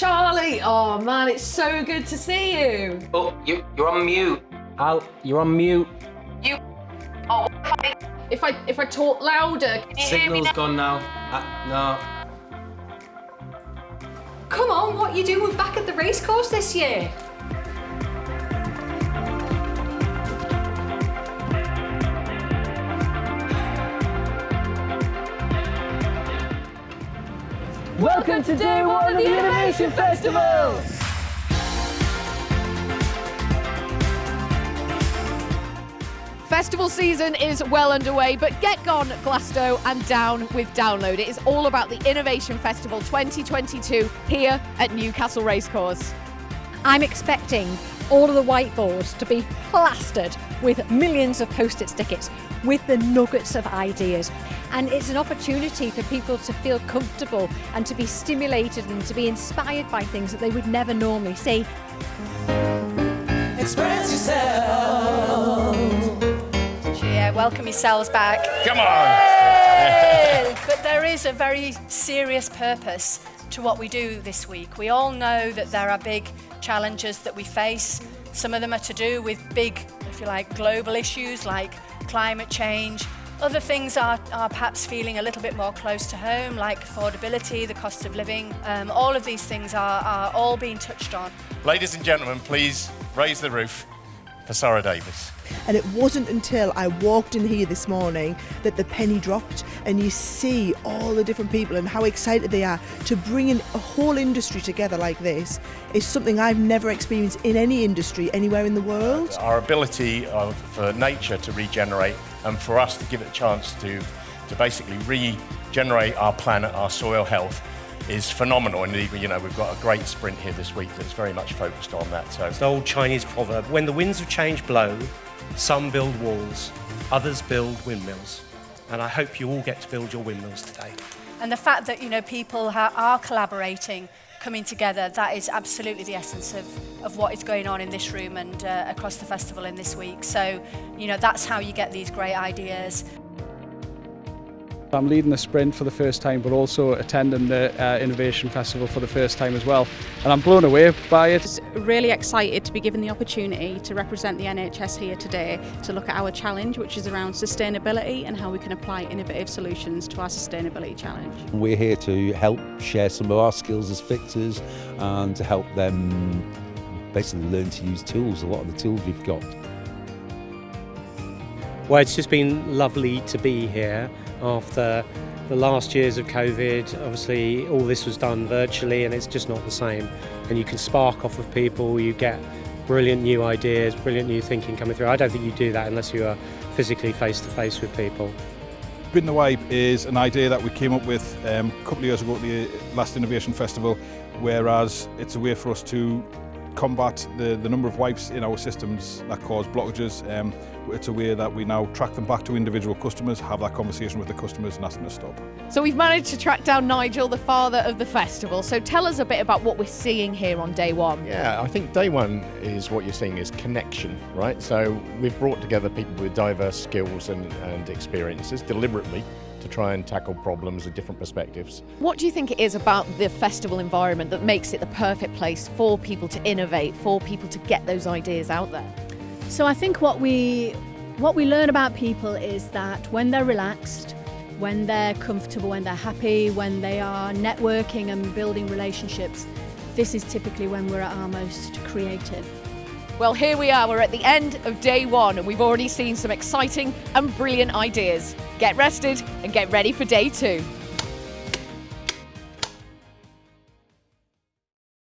Charlie! Oh man, it's so good to see you. Oh, you, you're on mute. Al, you're on mute. You. Oh, if I if I talk louder, can you hear me now? gone now. Uh, no. Come on, what you doing back at the racecourse this year? Welcome to day one of the Innovation Festival! Festival season is well underway, but get gone, Glasto, and down with Download. It is all about the Innovation Festival 2022 here at Newcastle Racecourse. I'm expecting all of the whiteboards to be plastered with millions of post-it stickers with the nuggets of ideas. And it's an opportunity for people to feel comfortable and to be stimulated and to be inspired by things that they would never normally see. Express yourself. Yeah, welcome yourselves back. Come on. Yay! but there is a very serious purpose to what we do this week. We all know that there are big challenges that we face. Some of them are to do with big, if you like, global issues like climate change. Other things are, are perhaps feeling a little bit more close to home, like affordability, the cost of living. Um, all of these things are, are all being touched on. Ladies and gentlemen, please raise the roof for Sarah Davis. And it wasn't until I walked in here this morning that the penny dropped and you see all the different people and how excited they are to bring in a whole industry together like this is something I've never experienced in any industry anywhere in the world. Our ability of, for nature to regenerate and for us to give it a chance to, to basically regenerate our planet, our soil health, is phenomenal. And you know, we've got a great sprint here this week that's very much focused on that. So It's an old Chinese proverb when the winds of change blow, some build walls, others build windmills. And I hope you all get to build your windmills today. And the fact that you know people are collaborating, coming together, that is absolutely the essence of, of what is going on in this room and uh, across the festival in this week. So, you know, that's how you get these great ideas. I'm leading the sprint for the first time, but also attending the uh, Innovation Festival for the first time as well. And I'm blown away by it. really excited to be given the opportunity to represent the NHS here today to look at our challenge, which is around sustainability and how we can apply innovative solutions to our sustainability challenge. We're here to help share some of our skills as fixers and to help them basically learn to use tools, a lot of the tools we've got. Well, it's just been lovely to be here after the last years of COVID. Obviously, all this was done virtually and it's just not the same. And you can spark off of people, you get brilliant new ideas, brilliant new thinking coming through. I don't think you do that unless you are physically face to face with people. Bin the Wipe is an idea that we came up with um, a couple of years ago at the last Innovation Festival, whereas it's a way for us to combat the, the number of wipes in our systems that cause blockages. Um, it's a way that we now track them back to individual customers, have that conversation with the customers and ask them to stop. So we've managed to track down Nigel, the father of the festival. So tell us a bit about what we're seeing here on day one. Yeah, I think day one is what you're seeing is connection, right? So we've brought together people with diverse skills and, and experiences deliberately to try and tackle problems with different perspectives. What do you think it is about the festival environment that makes it the perfect place for people to innovate, for people to get those ideas out there? So I think what we what we learn about people is that when they're relaxed, when they're comfortable, when they're happy, when they are networking and building relationships, this is typically when we're at our most creative. Well, here we are. We're at the end of day one, and we've already seen some exciting and brilliant ideas. Get rested and get ready for day two.